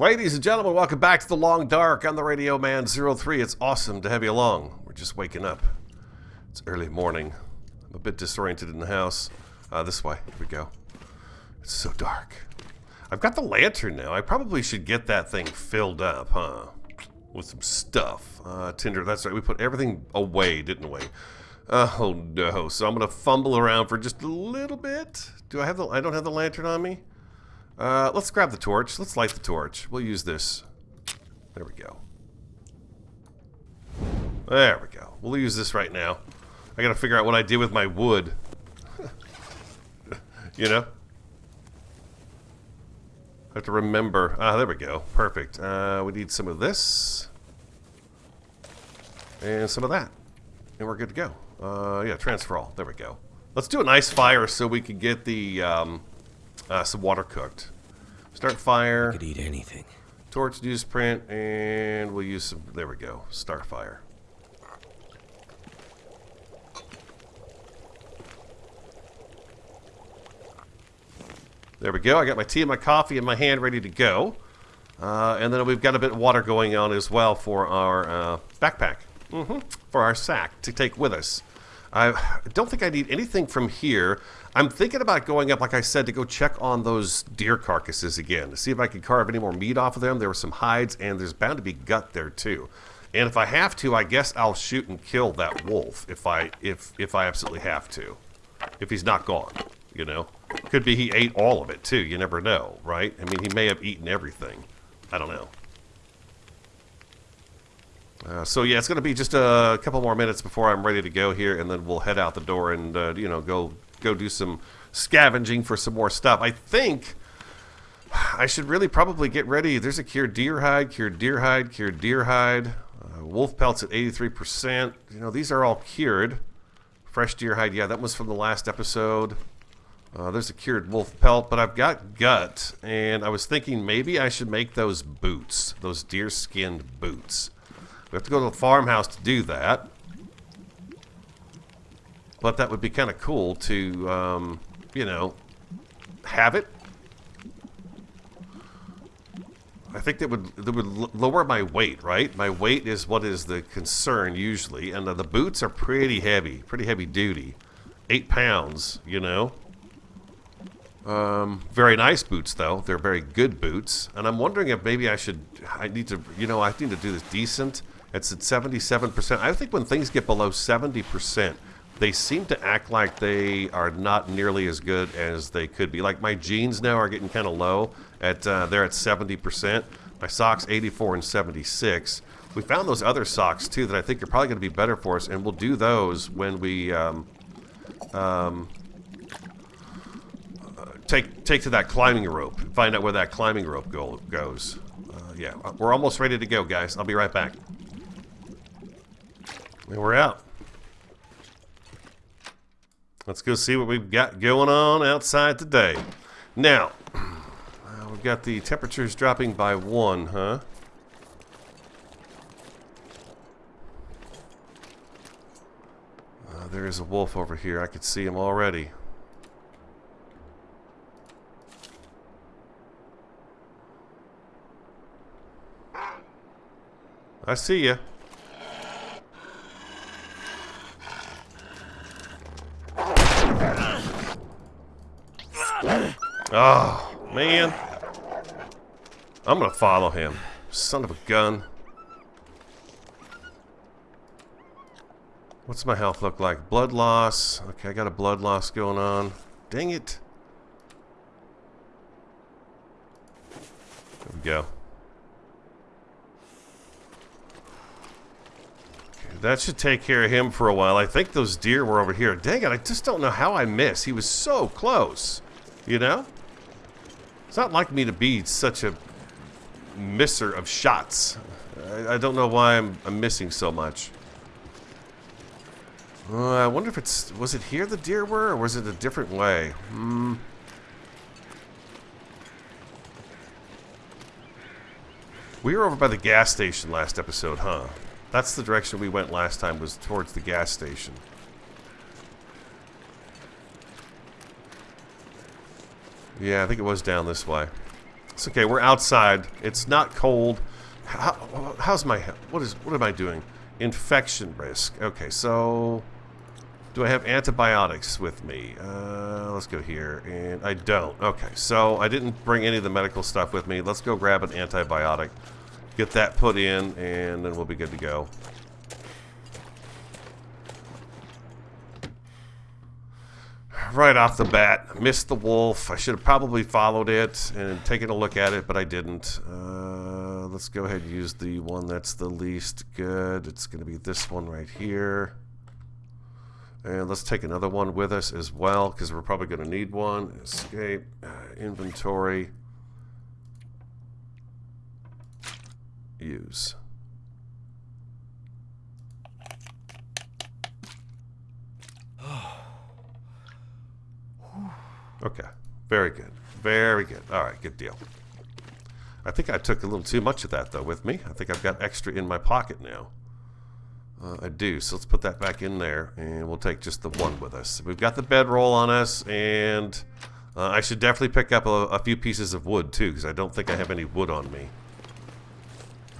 Ladies and gentlemen, welcome back to the Long Dark. I'm the Radio Man 03. It's awesome to have you along. We're just waking up. It's early morning. I'm a bit disoriented in the house. Uh, this way. Here we go. It's so dark. I've got the lantern now. I probably should get that thing filled up, huh? With some stuff. Uh, Tinder, that's right. We put everything away, didn't we? Oh no. So I'm going to fumble around for just a little bit. Do I have the... I don't have the lantern on me? Uh, let's grab the torch. Let's light the torch. We'll use this. There we go. There we go. We'll use this right now. I gotta figure out what I did with my wood. you know? I have to remember. Ah, there we go. Perfect. Uh, we need some of this. And some of that. And we're good to go. Uh, yeah, transfer all. There we go. Let's do a nice fire so we can get the... Um, uh, some water cooked. Start fire. I could eat anything. Torch newsprint, and we'll use some. There we go. Start fire. There we go. I got my tea and my coffee in my hand ready to go. Uh, and then we've got a bit of water going on as well for our uh, backpack. Mm -hmm. For our sack to take with us. I don't think I need anything from here. I'm thinking about going up, like I said, to go check on those deer carcasses again to see if I can carve any more meat off of them. There were some hides, and there's bound to be gut there too. And if I have to, I guess I'll shoot and kill that wolf if I if if I absolutely have to. If he's not gone, you know. Could be he ate all of it too. You never know, right? I mean, he may have eaten everything. I don't know. Uh, so yeah, it's going to be just a couple more minutes before I'm ready to go here, and then we'll head out the door and uh, you know go go do some scavenging for some more stuff. I think I should really probably get ready. There's a cured deer hide, cured deer hide, cured deer hide. Uh, wolf pelts at 83%. You know, these are all cured. Fresh deer hide, yeah, that was from the last episode. Uh, there's a cured wolf pelt, but I've got gut, and I was thinking maybe I should make those boots, those deer skinned boots. We have to go to the farmhouse to do that. But that would be kind of cool to, um, you know, have it. I think that would that would lower my weight, right? My weight is what is the concern usually, and the, the boots are pretty heavy, pretty heavy duty, eight pounds, you know. Um, very nice boots though; they're very good boots, and I'm wondering if maybe I should, I need to, you know, I need to do this decent. It's at 77%. I think when things get below 70%, they seem to act like they are not nearly as good as they could be. Like my jeans now are getting kind of low. At uh, they're at 70%. My socks 84 and 76. We found those other socks too that I think are probably going to be better for us, and we'll do those when we um, um, take take to that climbing rope. Find out where that climbing rope go, goes. Uh, yeah, we're almost ready to go, guys. I'll be right back. We're out. Let's go see what we've got going on outside today. Now, we've got the temperatures dropping by one, huh? Uh, there is a wolf over here. I could see him already. I see you. Oh, man. I'm gonna follow him. Son of a gun. What's my health look like? Blood loss. Okay, I got a blood loss going on. Dang it. There we go. Okay, that should take care of him for a while. I think those deer were over here. Dang it, I just don't know how I missed. He was so close. You know? Not like me to be such a misser of shots. I, I don't know why I'm, I'm, missing so much. Uh, I wonder if it's... Was it here the deer were, or was it a different way? Hmm... We were over by the gas station last episode, huh? That's the direction we went last time, was towards the gas station. Yeah, I think it was down this way. It's okay. We're outside. It's not cold. How, how's my... What is... What am I doing? Infection risk. Okay, so... Do I have antibiotics with me? Uh, let's go here. And I don't. Okay, so I didn't bring any of the medical stuff with me. Let's go grab an antibiotic. Get that put in, and then we'll be good to go. Right off the bat, missed the wolf. I should have probably followed it and taken a look at it, but I didn't. Uh, let's go ahead and use the one that's the least good. It's going to be this one right here. And let's take another one with us as well, because we're probably going to need one. Escape, uh, inventory, use. Okay, very good. Very good. All right, good deal. I think I took a little too much of that, though, with me. I think I've got extra in my pocket now. Uh, I do, so let's put that back in there, and we'll take just the one with us. We've got the bedroll on us, and uh, I should definitely pick up a, a few pieces of wood, too, because I don't think I have any wood on me.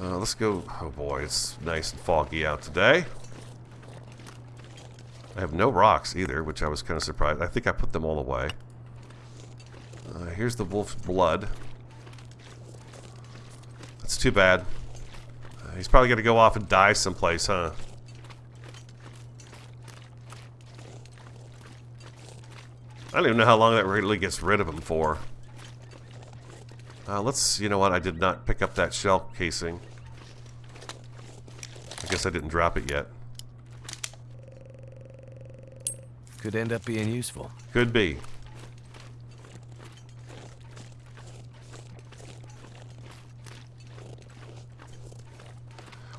Uh, let's go... Oh, boy, it's nice and foggy out today. I have no rocks, either, which I was kind of surprised. I think I put them all away. Uh, here's the wolf's blood. That's too bad. Uh, he's probably going to go off and die someplace, huh? I don't even know how long that really gets rid of him for. Uh, let's, you know what, I did not pick up that shell casing. I guess I didn't drop it yet. Could end up being useful. Could be.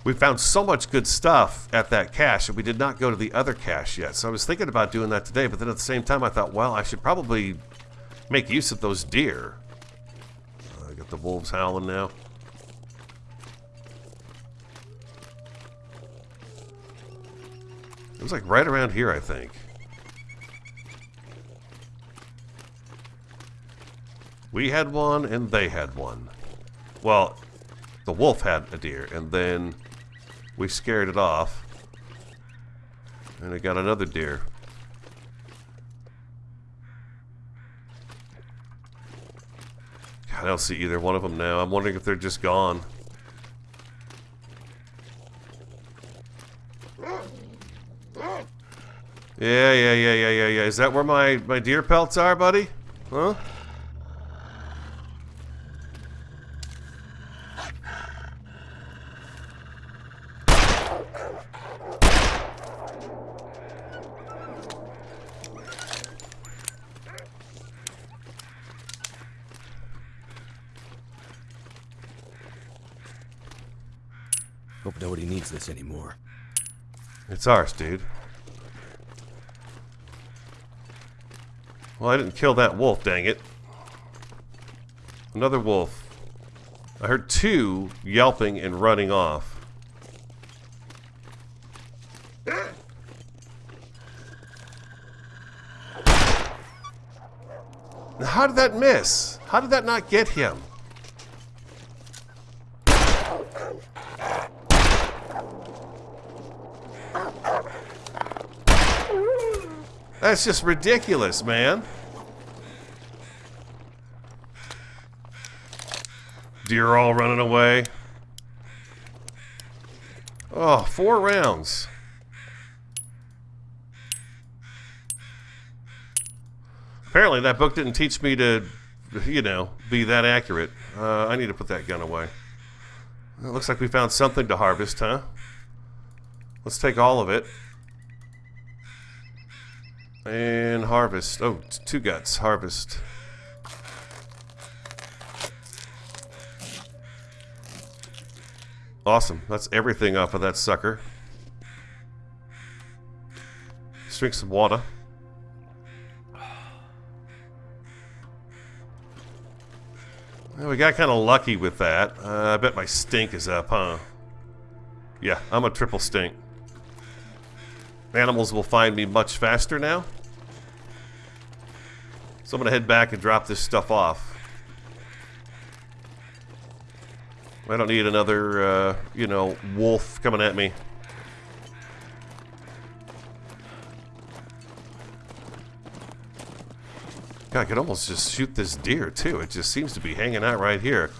We found so much good stuff at that cache and we did not go to the other cache yet. So I was thinking about doing that today, but then at the same time I thought, well, I should probably make use of those deer. Uh, I got the wolves howling now. It was like right around here, I think. We had one and they had one. Well, the wolf had a deer and then we scared it off. And I got another deer. God, I don't see either one of them now. I'm wondering if they're just gone. Yeah, yeah, yeah, yeah, yeah, yeah. Is that where my, my deer pelts are, buddy? Huh? Hope nobody needs this anymore. It's ours, dude. Well, I didn't kill that wolf, dang it. Another wolf. I heard two yelping and running off. How did that miss? How did that not get him? That's just ridiculous, man. Deer all running away. Oh, four rounds. Apparently that book didn't teach me to, you know, be that accurate. Uh, I need to put that gun away. It looks like we found something to harvest, huh? Let's take all of it. And harvest. Oh, two guts. Harvest. Awesome. That's everything off of that sucker. Let's drink some water. Well, we got kind of lucky with that. Uh, I bet my stink is up, huh? Yeah, I'm a triple stink. Animals will find me much faster now. So I'm going to head back and drop this stuff off. I don't need another, uh, you know, wolf coming at me. God, I could almost just shoot this deer, too. It just seems to be hanging out right here.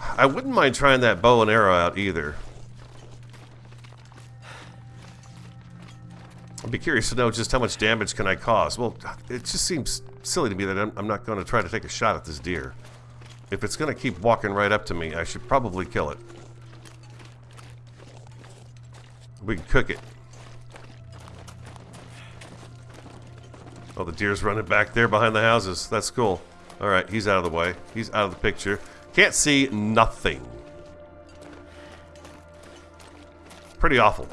I wouldn't mind trying that bow and arrow out either. I'd be curious to know just how much damage can I cause. Well, it just seems silly to me that I'm, I'm not going to try to take a shot at this deer. If it's going to keep walking right up to me, I should probably kill it. We can cook it. Oh, the deer's running back there behind the houses. That's cool. All right, he's out of the way. He's out of the picture. Can't see nothing. Pretty awful.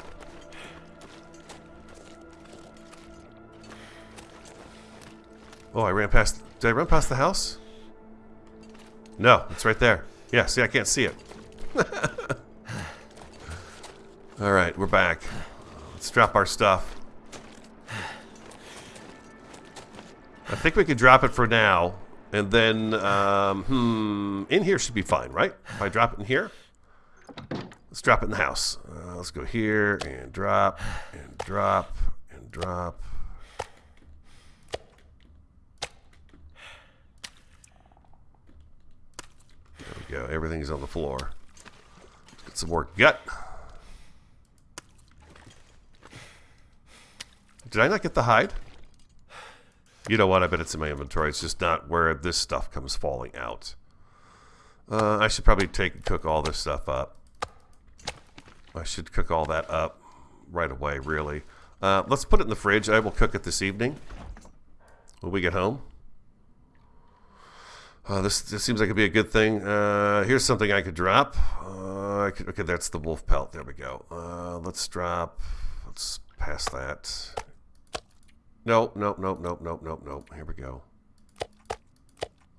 Oh, I ran past... Did I run past the house? No, it's right there. Yeah, see, I can't see it. Alright, we're back. Let's drop our stuff. I think we could drop it for now. And then, um, hmm, in here should be fine, right? If I drop it in here? Let's drop it in the house. Uh, let's go here and drop and drop and drop. We go. Everything's on the floor. Let's get some more gut. Did I not get the hide? You know what? I bet it's in my inventory. It's just not where this stuff comes falling out. Uh, I should probably take cook all this stuff up. I should cook all that up right away, really. Uh, let's put it in the fridge. I will cook it this evening when we get home. Uh, this, this seems like it'd be a good thing. Uh, here's something I could drop. Uh, I could, okay, that's the wolf pelt. There we go. Uh, let's drop. Let's pass that. Nope, nope, nope, nope, nope, nope, nope. Here we go.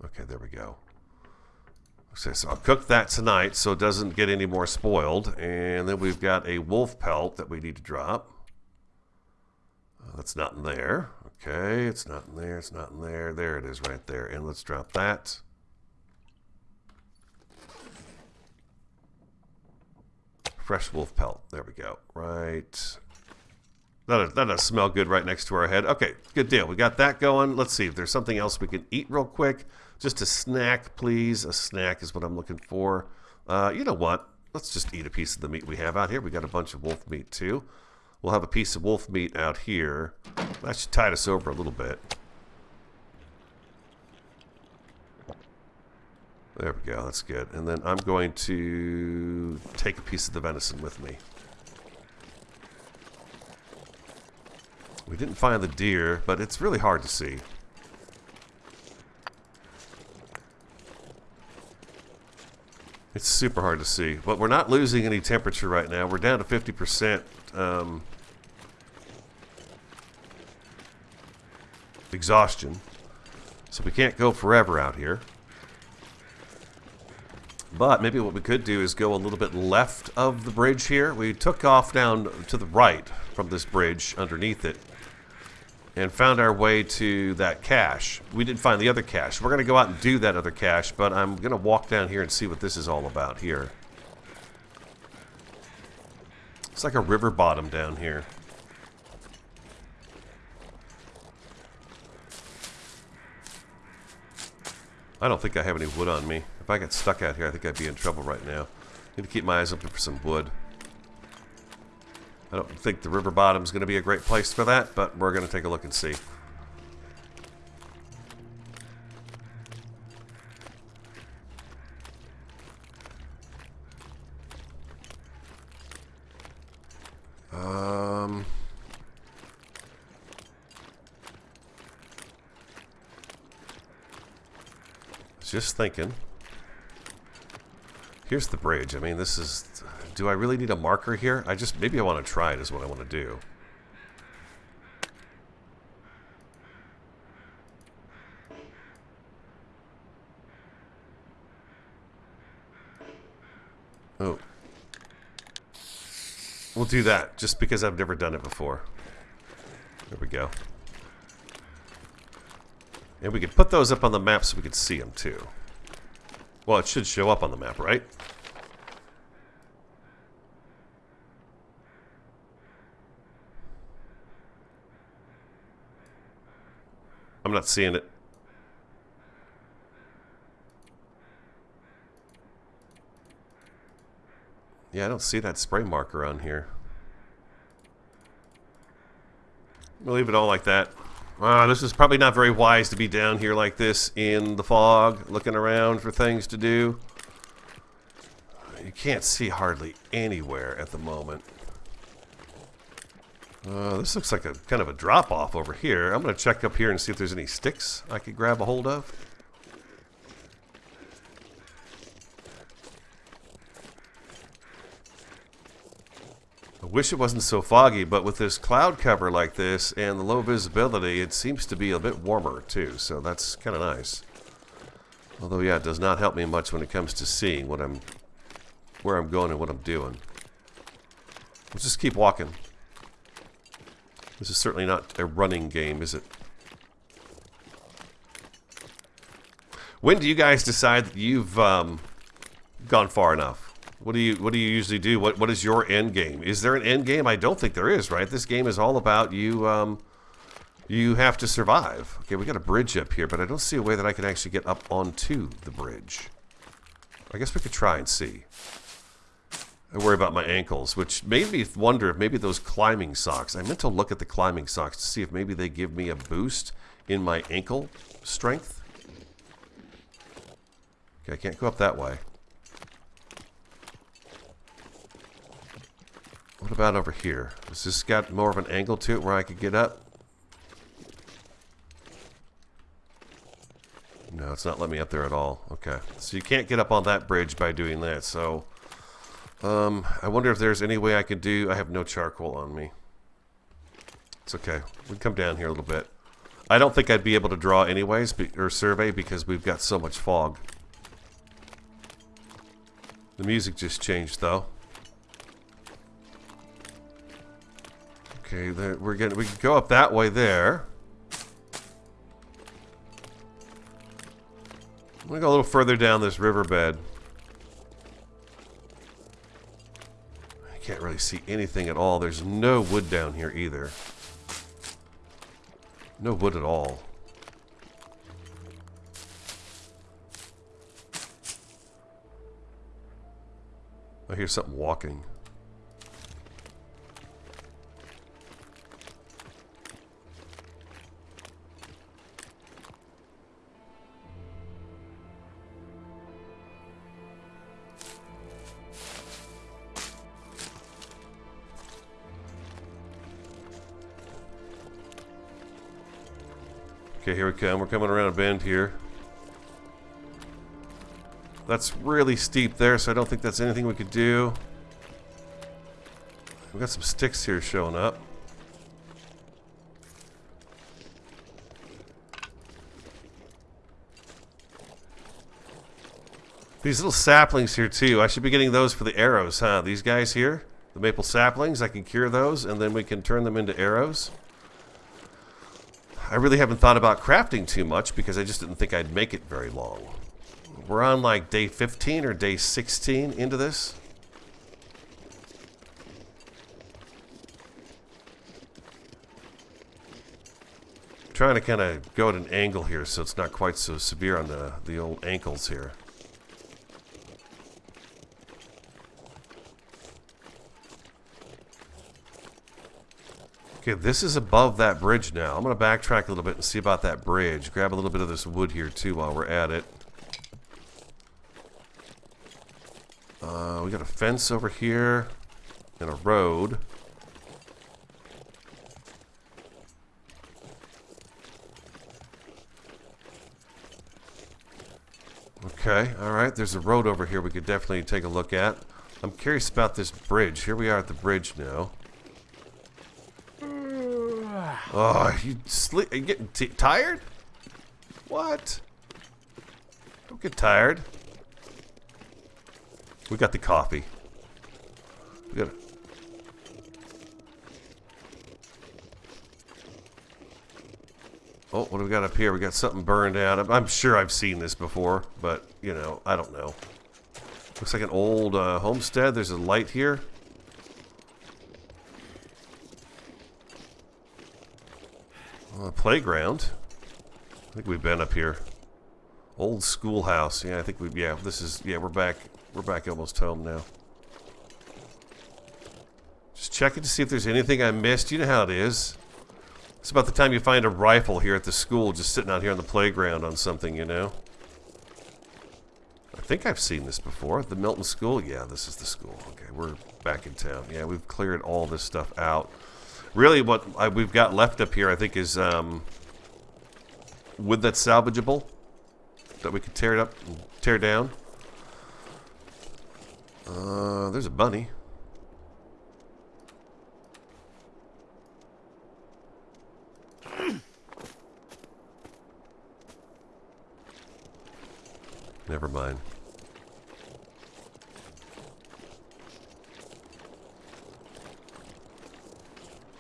Okay, there we go. Okay, so I'll cook that tonight so it doesn't get any more spoiled. And then we've got a wolf pelt that we need to drop. Uh, that's not in there. Okay, it's not in there, it's not in there. There it is right there. And let's drop that. Fresh wolf pelt. There we go. Right that doesn't smell good right next to our head. Okay, good deal. We got that going. Let's see if there's something else we can eat real quick. Just a snack, please. A snack is what I'm looking for. Uh, you know what? Let's just eat a piece of the meat we have out here. We got a bunch of wolf meat too. We'll have a piece of wolf meat out here. That should tide us over a little bit. There we go. That's good. And then I'm going to take a piece of the venison with me. We didn't find the deer, but it's really hard to see. It's super hard to see. But we're not losing any temperature right now. We're down to 50% um, exhaustion. So we can't go forever out here. But maybe what we could do is go a little bit left of the bridge here. We took off down to the right from this bridge underneath it and found our way to that cache. We didn't find the other cache. We're going to go out and do that other cache, but I'm going to walk down here and see what this is all about here. It's like a river bottom down here. I don't think I have any wood on me. If I got stuck out here, I think I'd be in trouble right now. Need to keep my eyes open for some wood. I don't think the river bottom is going to be a great place for that, but we're going to take a look and see. Just thinking. Here's the bridge. I mean, this is do I really need a marker here? I just, maybe I want to try it is what I want to do. Oh. We'll do that, just because I've never done it before. There we go. And we could put those up on the map so we could see them too. Well, it should show up on the map, right? I'm not seeing it. Yeah, I don't see that spray marker on here. We'll leave it all like that. Uh, this is probably not very wise to be down here like this in the fog, looking around for things to do. You can't see hardly anywhere at the moment. Uh, this looks like a kind of a drop-off over here. I'm going to check up here and see if there's any sticks I could grab a hold of. Wish it wasn't so foggy, but with this cloud cover like this and the low visibility, it seems to be a bit warmer too, so that's kind of nice. Although, yeah, it does not help me much when it comes to seeing what I'm, where I'm going and what I'm doing. Let's just keep walking. This is certainly not a running game, is it? When do you guys decide that you've um, gone far enough? What do you What do you usually do? What What is your end game? Is there an end game? I don't think there is. Right? This game is all about you. Um, you have to survive. Okay, we got a bridge up here, but I don't see a way that I can actually get up onto the bridge. I guess we could try and see. I worry about my ankles, which made me wonder if maybe those climbing socks. I meant to look at the climbing socks to see if maybe they give me a boost in my ankle strength. Okay, I can't go up that way. What about over here? Has this got more of an angle to it where I could get up? No, it's not letting me up there at all. Okay. So you can't get up on that bridge by doing that. So, um, I wonder if there's any way I could do... I have no charcoal on me. It's okay. We can come down here a little bit. I don't think I'd be able to draw anyways, or survey, because we've got so much fog. The music just changed, though. Okay, there, we're getting. We can go up that way there. I'm gonna go a little further down this riverbed. I can't really see anything at all. There's no wood down here either. No wood at all. I hear something walking. Okay, here we come. We're coming around a bend here. That's really steep there, so I don't think that's anything we could do. We've got some sticks here showing up. These little saplings here too. I should be getting those for the arrows, huh? These guys here, the maple saplings, I can cure those and then we can turn them into arrows. I really haven't thought about crafting too much because I just didn't think I'd make it very long. We're on like day 15 or day 16 into this. Trying to kind of go at an angle here so it's not quite so severe on the, the old ankles here. Okay, this is above that bridge now. I'm going to backtrack a little bit and see about that bridge. Grab a little bit of this wood here, too, while we're at it. Uh, we got a fence over here and a road. Okay, alright, there's a road over here we could definitely take a look at. I'm curious about this bridge. Here we are at the bridge now. Oh, you sleep? Are you getting tired? What? Don't get tired. We got the coffee. We got. Oh, what do we got up here? We got something burned out. I'm sure I've seen this before, but you know, I don't know. Looks like an old uh, homestead. There's a light here. Playground. I think we've been up here. Old schoolhouse. Yeah, I think we've, Yeah, this is. Yeah, we're back. We're back almost home now. Just checking to see if there's anything I missed. You know how it is. It's about the time you find a rifle here at the school, just sitting out here on the playground on something, you know. I think I've seen this before. The Milton School. Yeah, this is the school. Okay, we're back in town. Yeah, we've cleared all this stuff out. Really, what I, we've got left up here, I think, is um, wood that's salvageable that we could tear it up tear down. Uh, there's a bunny. Never mind.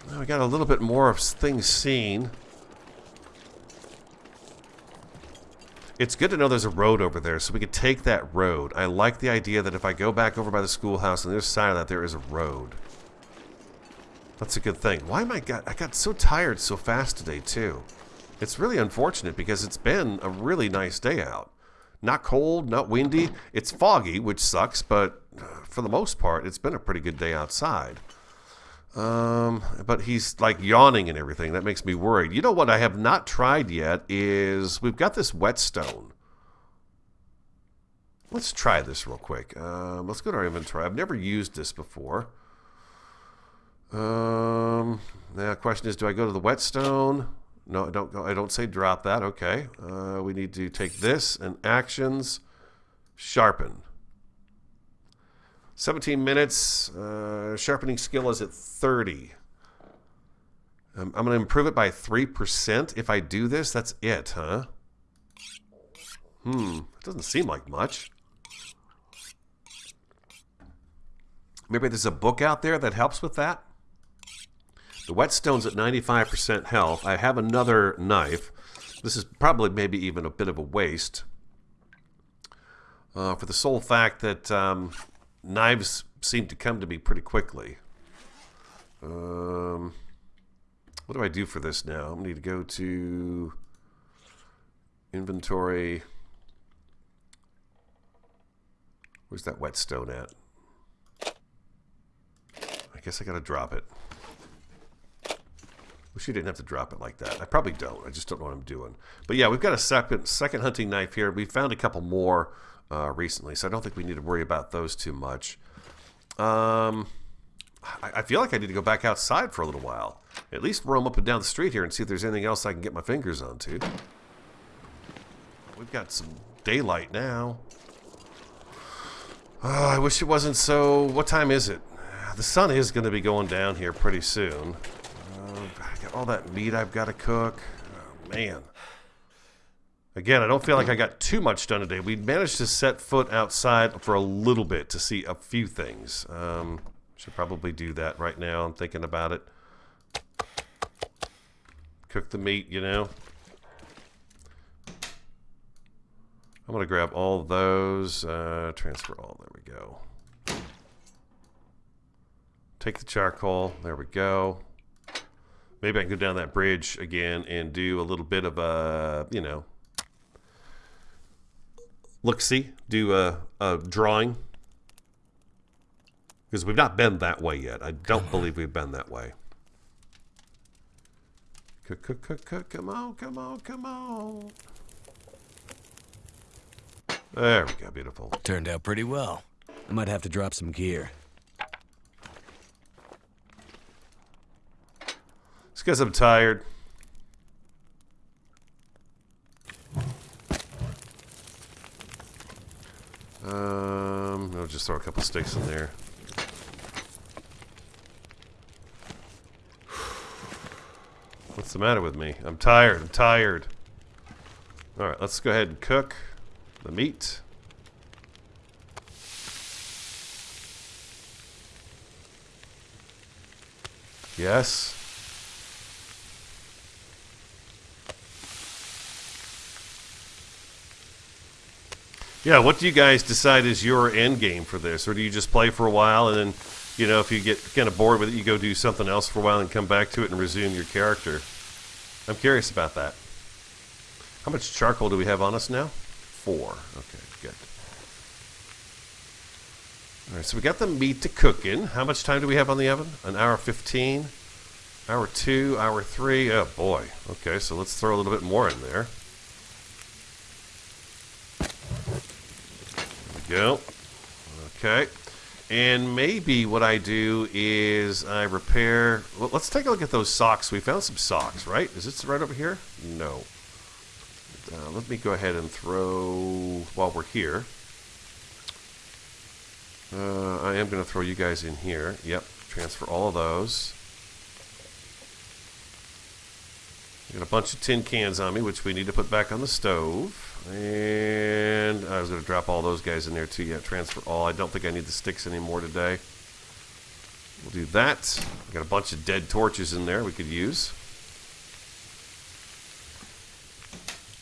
Now we got a little bit more of things seen. It's good to know there's a road over there, so we could take that road. I like the idea that if I go back over by the schoolhouse, on the other side of that, there is a road. That's a good thing. Why am I got? I got so tired so fast today too. It's really unfortunate because it's been a really nice day out. Not cold, not windy. It's foggy, which sucks, but uh, for the most part, it's been a pretty good day outside. Um, but he's like yawning and everything. That makes me worried. You know what I have not tried yet is we've got this whetstone. Let's try this real quick. Um, let's go to our inventory. I've never used this before. Um, now question is, do I go to the whetstone? No, I don't go. I don't say drop that. Okay. Uh, we need to take this and actions, sharpen. 17 minutes. Uh, sharpening skill is at 30. Um, I'm going to improve it by 3%. If I do this, that's it, huh? Hmm. It doesn't seem like much. Maybe there's a book out there that helps with that? The whetstone's at 95% health. I have another knife. This is probably maybe even a bit of a waste. Uh, for the sole fact that um, knives seem to come to me pretty quickly. Um, what do I do for this now? I need to go to inventory. Where's that whetstone at? I guess I gotta drop it. Wish you didn't have to drop it like that. I probably don't. I just don't know what I'm doing. But yeah, we've got a second second hunting knife here. We found a couple more uh, recently, so I don't think we need to worry about those too much. Um, I, I feel like I need to go back outside for a little while. At least roam up and down the street here and see if there's anything else I can get my fingers onto. We've got some daylight now. Oh, I wish it wasn't so... What time is it? The sun is going to be going down here pretty soon. Uh, all that meat I've got to cook. Oh, man. Again, I don't feel like I got too much done today. We managed to set foot outside for a little bit to see a few things. Um, should probably do that right now. I'm thinking about it. Cook the meat, you know. I'm going to grab all those. Uh, transfer all. There we go. Take the charcoal. There we go. Maybe I can go down that bridge again and do a little bit of a, you know, look see, do a, a drawing. Because we've not been that way yet. I don't believe we've been that way. Come on, come on, come on. There we go, beautiful. Turned out pretty well. I might have to drop some gear. It's because I'm tired. Um, I'll just throw a couple sticks in there. What's the matter with me? I'm tired. I'm tired. All right, let's go ahead and cook the meat. Yes. Yeah, what do you guys decide is your end game for this? Or do you just play for a while and then, you know, if you get kind of bored with it, you go do something else for a while and come back to it and resume your character? I'm curious about that. How much charcoal do we have on us now? Four. Okay, good. All right, so we got the meat to cook in. How much time do we have on the oven? An hour 15? Hour 2, hour 3? Oh, boy. Okay, so let's throw a little bit more in there. There we go. Okay. And maybe what I do is I repair... Well, let's take a look at those socks. We found some socks, right? Is this right over here? No. Uh, let me go ahead and throw... While we're here... Uh, I am going to throw you guys in here. Yep, transfer all of those. Got a bunch of tin cans on me, which we need to put back on the stove. And I was going to drop all those guys in there too. Yeah, transfer all. I don't think I need the sticks anymore today. We'll do that. Got a bunch of dead torches in there we could use.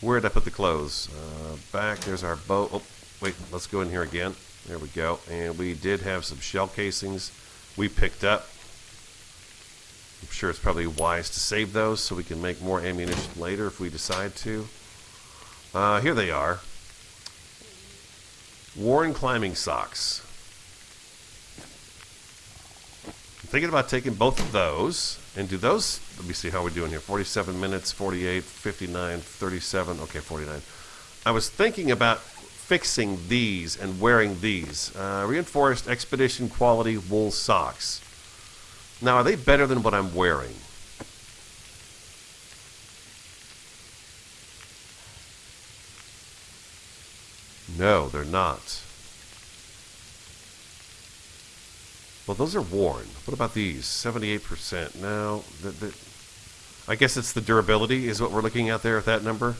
Where did I put the clothes? Uh, back. There's our boat. Oh, wait. Let's go in here again. There we go. And we did have some shell casings we picked up. I'm sure it's probably wise to save those so we can make more ammunition later if we decide to. Uh, here they are. Worn climbing socks. I'm thinking about taking both of those and do those. Let me see how we're doing here. 47 minutes, 48, 59, 37. Okay, 49. I was thinking about fixing these and wearing these. Uh, reinforced expedition quality wool socks. Now, are they better than what I'm wearing? No, they're not. Well, those are worn. What about these? 78%. No, the, the, I guess it's the durability is what we're looking at there at that number.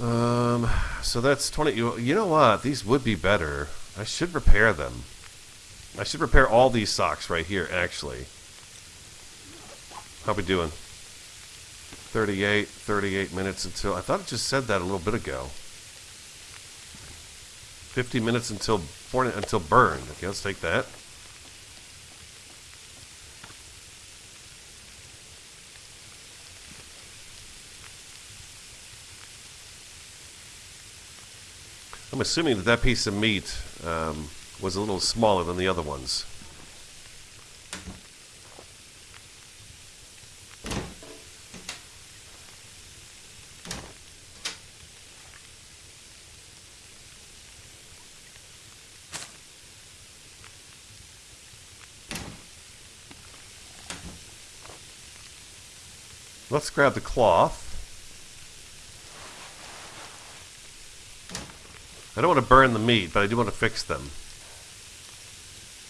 Um, so that's 20. You, you know what? These would be better. I should repair them. I should repair all these socks right here, actually. How we doing? 38, 38 minutes until... I thought it just said that a little bit ago. 50 minutes until until burn. Okay, let's take that. I'm assuming that that piece of meat um, was a little smaller than the other ones. Let's grab the cloth. I don't want to burn the meat, but I do want to fix them.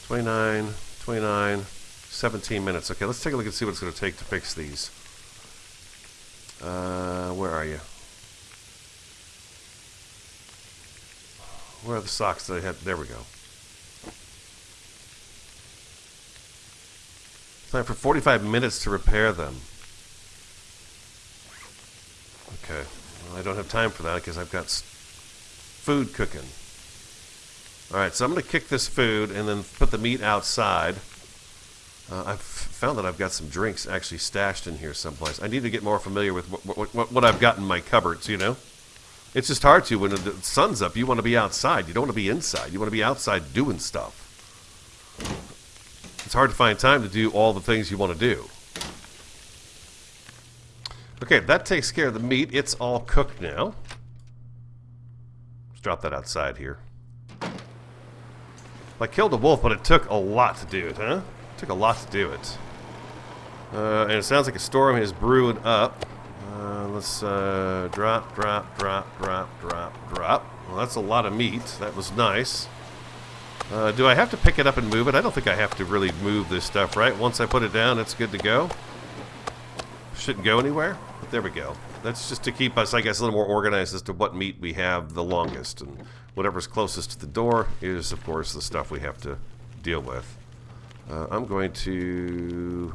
29, 29, 17 minutes. Okay, let's take a look and see what it's going to take to fix these. Uh, where are you? Where are the socks that I had? There we go. Time for 45 minutes to repair them. Okay. Well, I don't have time for that because I've got food cooking. Alright, so I'm going to kick this food and then put the meat outside. Uh, I've found that I've got some drinks actually stashed in here someplace. I need to get more familiar with what, what, what I've got in my cupboards, you know? It's just hard to when the sun's up. You want to be outside. You don't want to be inside. You want to be outside doing stuff. It's hard to find time to do all the things you want to do. Okay, that takes care of the meat. It's all cooked now. Let's drop that outside here. I killed a wolf, but it took a lot to do it, huh? It took a lot to do it. Uh, and it sounds like a storm is brewing up. Uh, let's uh, drop, drop, drop, drop, drop, drop. Well, that's a lot of meat. That was nice. Uh, do I have to pick it up and move it? I don't think I have to really move this stuff, right? Once I put it down, it's good to go. Shouldn't go anywhere. There we go. That's just to keep us, I guess, a little more organized as to what meat we have the longest. And whatever's closest to the door is, of course, the stuff we have to deal with. Uh, I'm going to...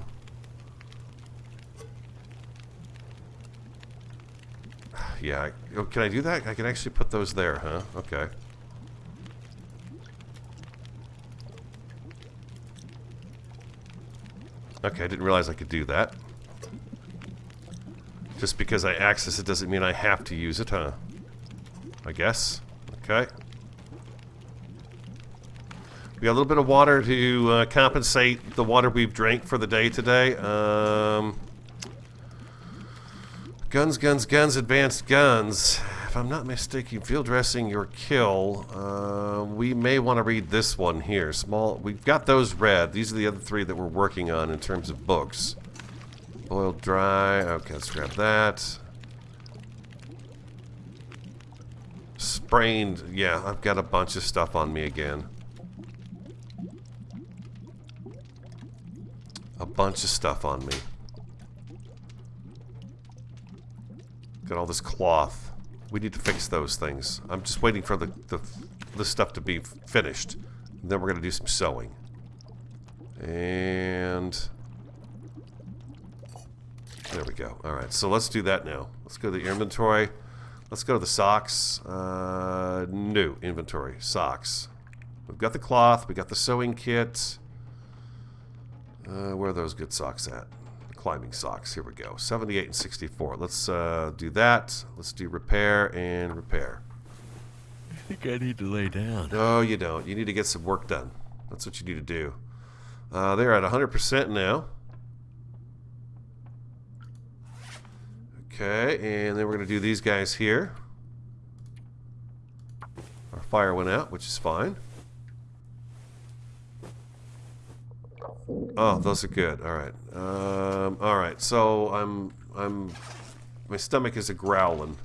Yeah, oh, can I do that? I can actually put those there, huh? Okay. Okay, I didn't realize I could do that. Just because I access it doesn't mean I have to use it, huh? I guess. Okay. We got a little bit of water to uh, compensate the water we've drank for the day today. Um, guns, guns, guns, advanced guns. If I'm not mistaken, field dressing your kill. Uh, we may want to read this one here. Small. We've got those read. These are the other three that we're working on in terms of books. Boiled dry. Okay, let's grab that. Sprained. Yeah, I've got a bunch of stuff on me again. A bunch of stuff on me. Got all this cloth. We need to fix those things. I'm just waiting for the, the, the stuff to be finished. then we're going to do some sewing. And... There we go. Alright, so let's do that now. Let's go to the inventory. Let's go to the socks. Uh, new inventory. Socks. We've got the cloth. We got the sewing kit. Uh, where are those good socks at? Climbing socks. Here we go. 78 and 64. Let's uh, do that. Let's do repair and repair. I think I need to lay down. No, you don't. You need to get some work done. That's what you need to do. Uh, they're at 100% now. Okay, and then we're going to do these guys here. Our fire went out, which is fine. Oh, those are good. All right. Um, all right. So I'm I'm my stomach is a growling.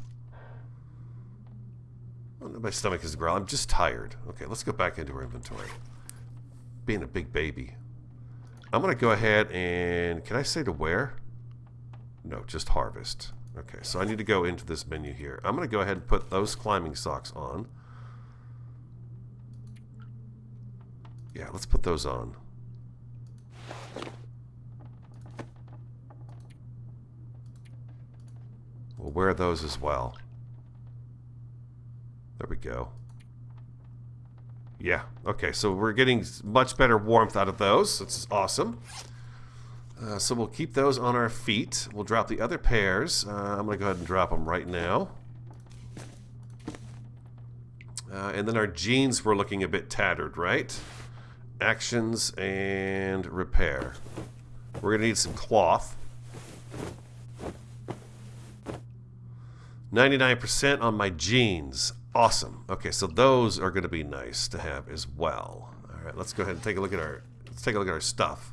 My stomach is a growl. I'm just tired. Okay, let's go back into our inventory. Being a big baby. I'm going to go ahead and... Can I say to where? No, just harvest. Okay, so I need to go into this menu here. I'm going to go ahead and put those climbing socks on. Yeah, let's put those on. We'll wear those as well. There we go. Yeah, okay, so we're getting much better warmth out of those. That's awesome. Uh, so we'll keep those on our feet. We'll drop the other pairs. Uh, I'm going to go ahead and drop them right now. Uh, and then our jeans were looking a bit tattered, right? Actions and repair. We're going to need some cloth. 99% on my jeans. Awesome. Okay, so those are going to be nice to have as well. All right, let's go ahead and take a look at our let's take a look at our stuff.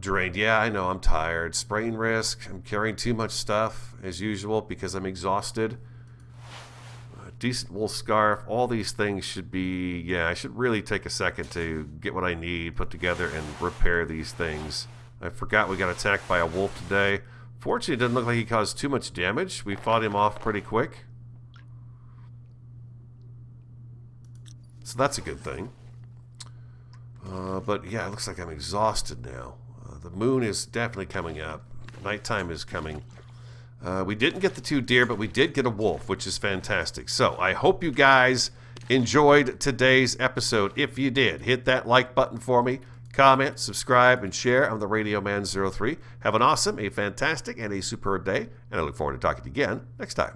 Drained. Yeah, I know. I'm tired. Sprain risk. I'm carrying too much stuff as usual because I'm exhausted. Uh, decent wool scarf. All these things should be. Yeah, I should really take a second to get what I need, put together, and repair these things. I forgot we got attacked by a wolf today. Fortunately, it didn't look like he caused too much damage. We fought him off pretty quick. So that's a good thing. Uh, but yeah, it looks like I'm exhausted now. The moon is definitely coming up. Nighttime is coming. Uh, we didn't get the two deer, but we did get a wolf, which is fantastic. So I hope you guys enjoyed today's episode. If you did, hit that like button for me comment, subscribe, and share. I'm the Radio Man 03. Have an awesome, a fantastic, and a superb day, and I look forward to talking to you again next time.